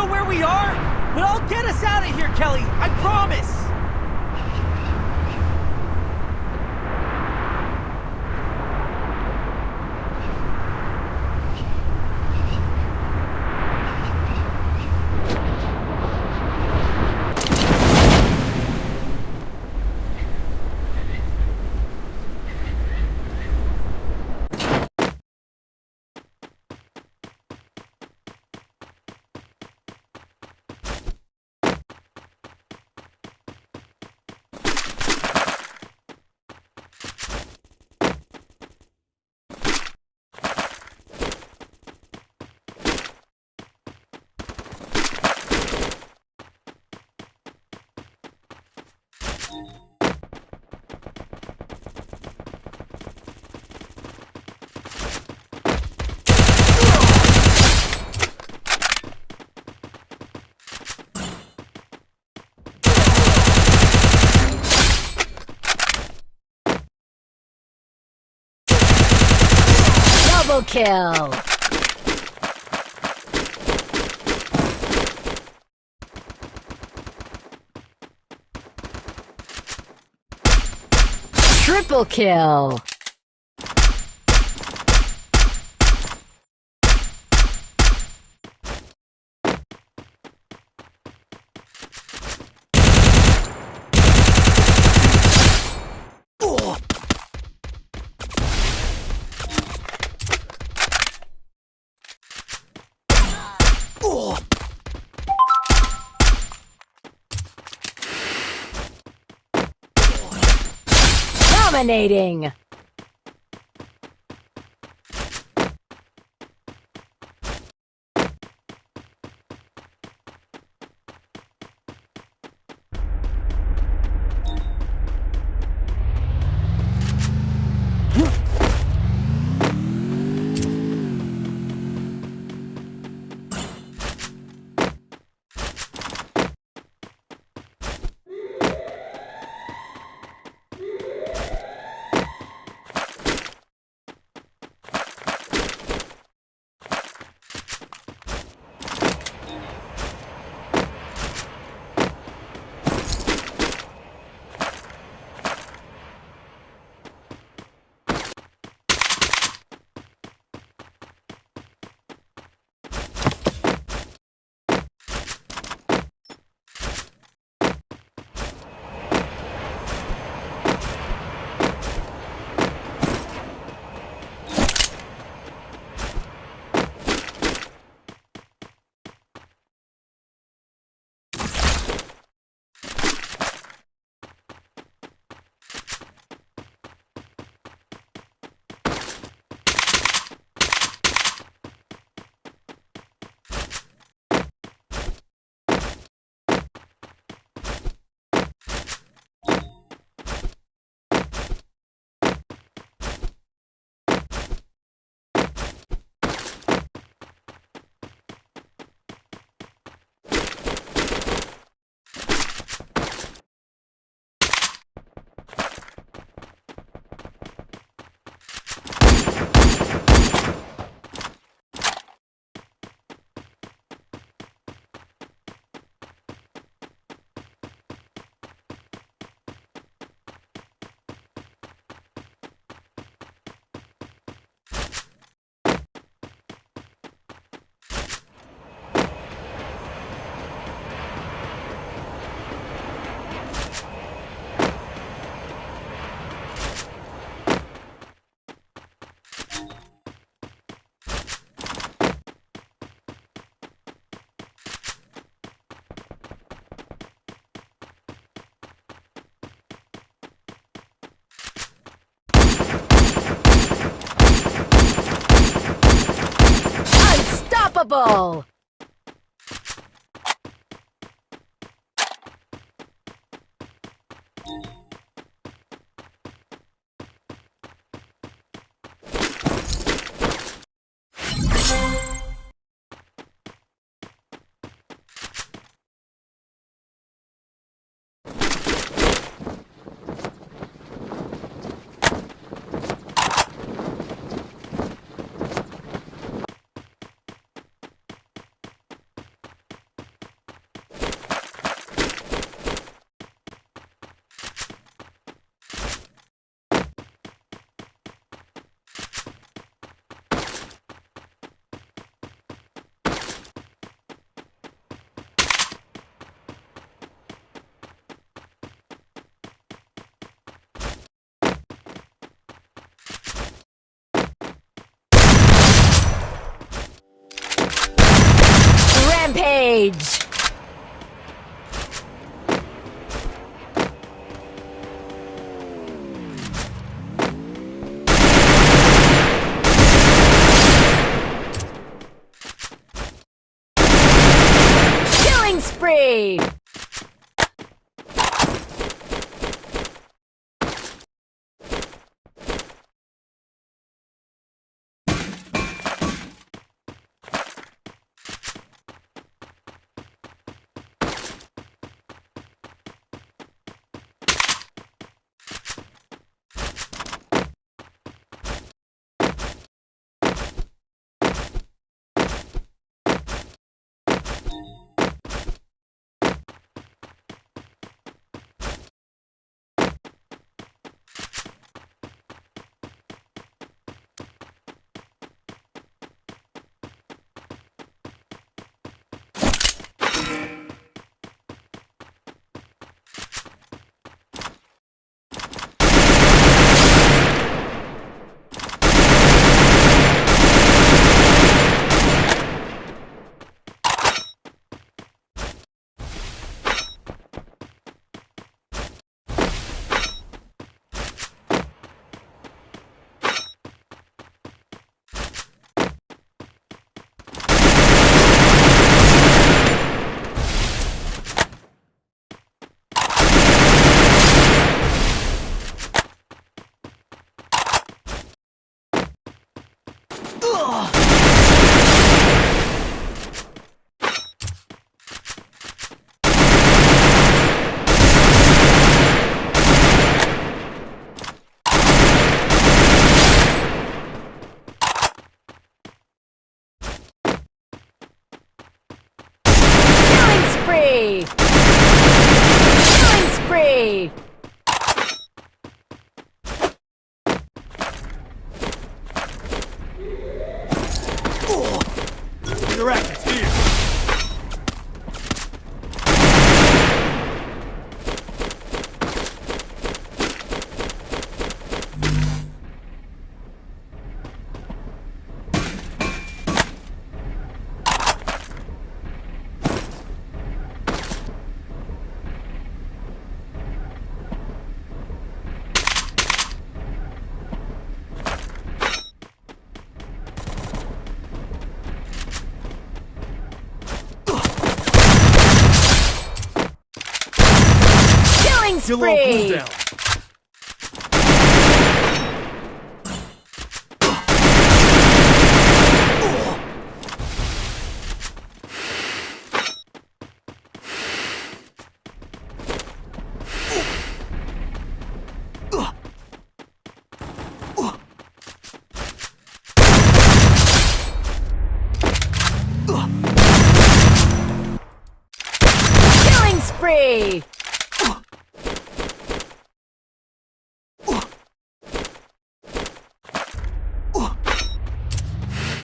know where we are, but I'll get us out of here, Kelly. I promise. Double kill! Triple kill! Dominating! Unstoppable! Rampage! On spree! cooldown. Killing spree!